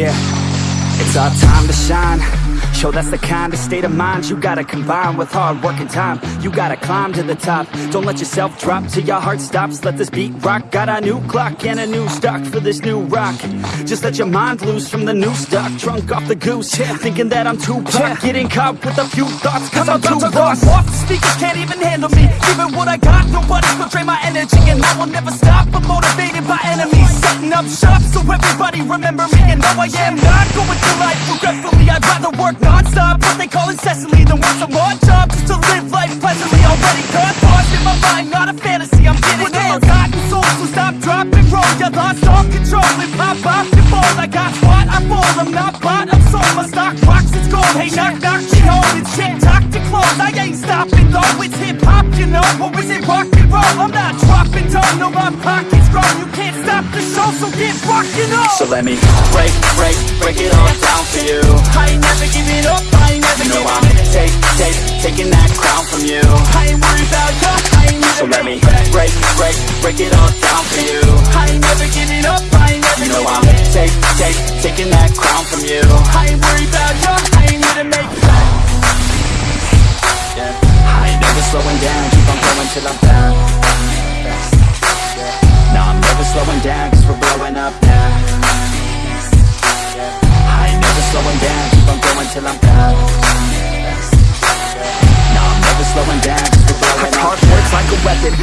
Yeah, it's our time to shine Yo, that's the kind of state of mind you gotta combine with hard work and time. You gotta climb to the top. Don't let yourself drop till your heart stops. Let this beat rock. Got a new clock and a new stock for this new rock. Just let your mind loose from the new stock. Drunk off the goose, yeah, thinking that I'm too pop. Yeah. Getting caught with a few thoughts cause I'm, I'm too lost off The speakers can't even handle me. Even what I got, nobody's gonna drain my energy. And I will never stop, I'm motivated by enemies. Setting up shop so everybody remember me. And no, I am not going through life regretfully. I'd rather work non-stop. What they call incessantly Than work some odd job. Just to live life pleasantly Already got thoughts in my mind Not a fantasy, I'm getting With all forgotten souls So stop, drop, and roll You lost all control And pop off your ball I got what I fall I'm not bought, I'm sold My stock rocks, it's gold Hey, knock, knock, she home It's shit, talk to close. I ain't stopping though. It's hip-hop, you know Or is it rock and roll? I'm not dropping down No, my pocket's get rockin' up So let me break, break, break it all down for you. I ain't never giving up, I ain't never You know I'm take, take, taking that crown from you. I ain't worried about ya, I ain't never So let me break, break, break it all down for you. I ain't never giving up, I ain't never You know I'm take, take, taking that crown from you. I ain't worried about ya, I ain't here to make yeah. I ain't never slowing down, keep on going till I'm down never slowing down, cause we're blowing up now. I ain't never slowing down, keep on going till I'm down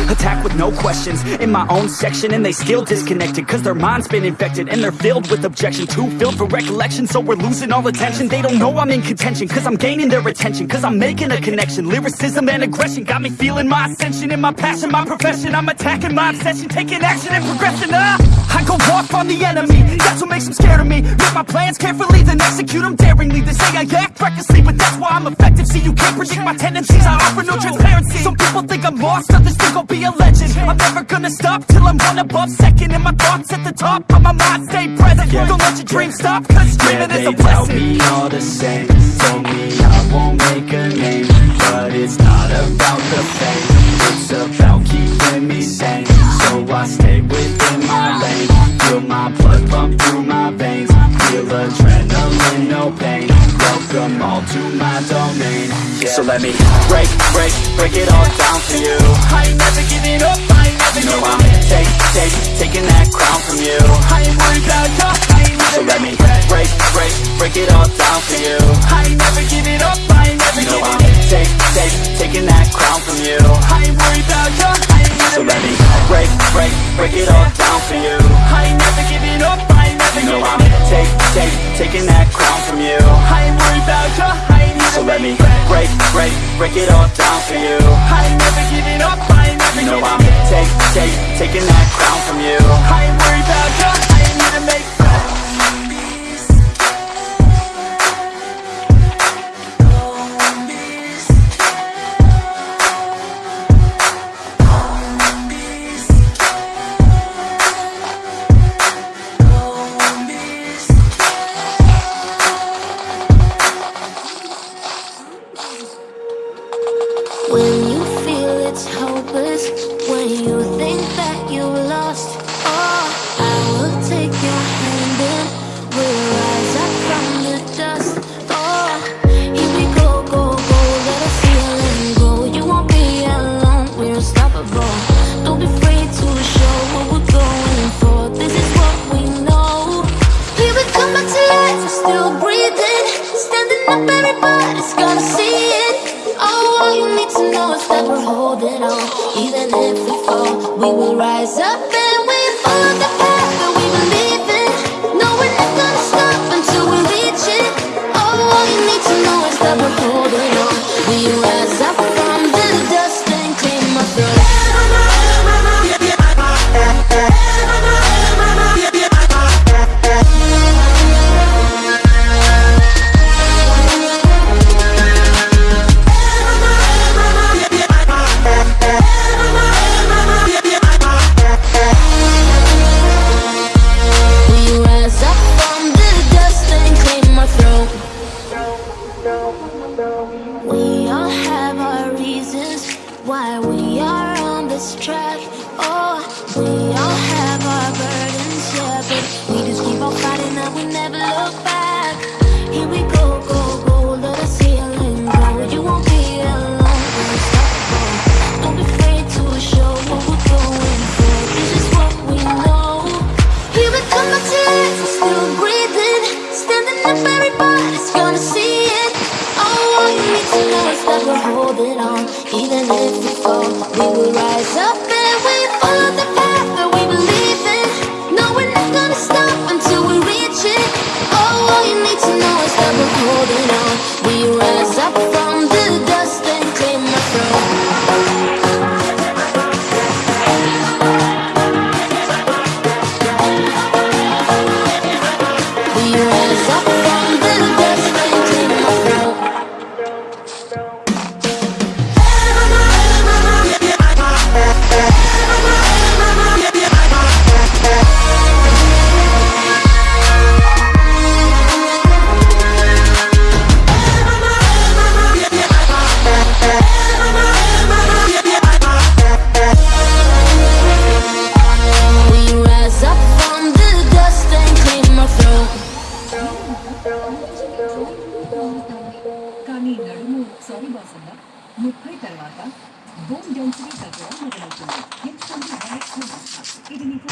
attack with no questions In my own section and they still disconnected Cause their mind's been infected and they're filled with objection. Too filled for recollection so we're losing all attention. They don't know I'm in contention cause I'm gaining their attention Cause I'm making a connection, lyricism and aggression Got me feeling my ascension in my passion, my profession. I'm attacking my obsession, taking action and progressing. Ah, I go off on the enemy, that's what makes them scared of me. Make my plans carefully then execute them daringly. They say I act recklessly but that's why I'm effective. See you can't predict my tendencies, I offer no transparency. Some people think I'm lost, others think I'll be a legend. I'm never gonna stop till I'm one above second And my thoughts at the top, but my mind. Stay present. Don't let your dreams stop, cause dreaming yeah, is a they tell blessing. me all the same. Told me I won't make a name But it's not about the fame. It's about keeping me sane. So I stay within my lane. Feel my blood pump through my veins. Feel adrenaline, no pain Welcome all to my domain yeah. So let me break, break, break it all down for you I ain't never giving up, I ain't never You know I'm take, take, taking that crown from you I ain't worried about ya, I ain't never So let me break, break, break it all down for you I ain't never giving up, I ain't never You know I'm take, take, taking that crown from you I ain't worried about ya, I ain't never So let me break, break, break it all down for you I ain't never giving up, I ain't never You know I'm take, take, taking that crown from you. I ain't worried about ya, I ain't So let me break, break, break it all down for you. I ain't never giving up, I ain't never You know I'm take, take, taking that crown from you. I ain't worried about ya, to know is that we're holding on. Even if we fall, we will rise up why we are on this track. Oh, we all have our burdens, yeah, but we just keep on fighting and we never look back. Here we go, go, go, let the ceiling. grow. You won't be alone, we're unstoppable. Don't be afraid to show what we're going for. This is what we know. Here we come, my tears, still breathing, standing up, everybody. Even if we fall, we will rise up. తర్వాత bone density తగ్గడం మొదలవుతుంది. ఎంచుకోండి direct ఇది మీకు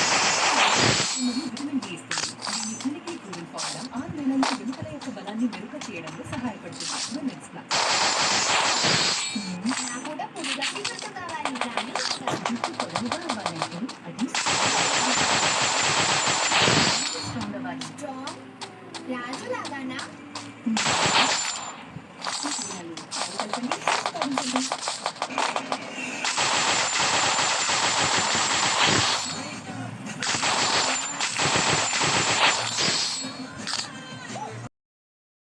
మరియు vitamin D ఇస్తుంది. దీన్ని ఉనికి కూలింగ్ పోవడం ఆరు నెలల్లో వెనుకల యొక్క బలాన్ని మెరుగ చేయడంలో సహాయపడుతుంది. విమెన్స్ ప్లాస్ జుట్టు పొడవుగా అది స్ట్రాంగ్ అవ్వాలి